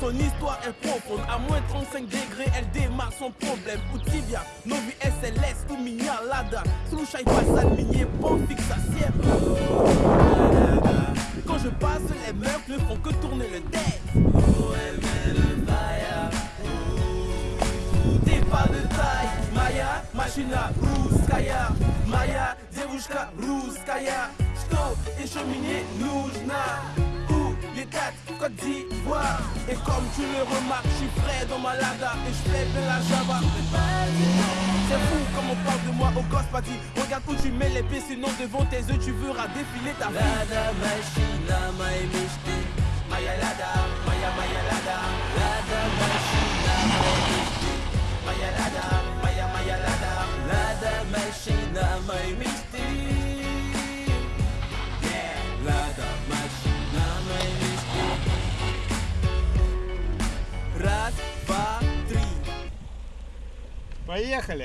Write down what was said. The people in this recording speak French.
Son histoire est profonde, à moins 35 degrés, elle démarre son problème. Utibia, Novi SLS, ou Mignalada, Slushai Passan, Minier, bon fixe à Quand je passe, les meufs ne font que tourner le tête. T'es pas de taille, Maya, Machina, Ruskaya, Maya, Devushka, Ruskaya, Jto et cheminée, Noujna. Et comme tu le remarques, je suis frais dans ma lada Et je fais bien la java. C'est fou comme on parle de moi au gosse party Regarde où tu mets les pieds, sinon devant tes yeux tu verras défiler ta vie Поехали!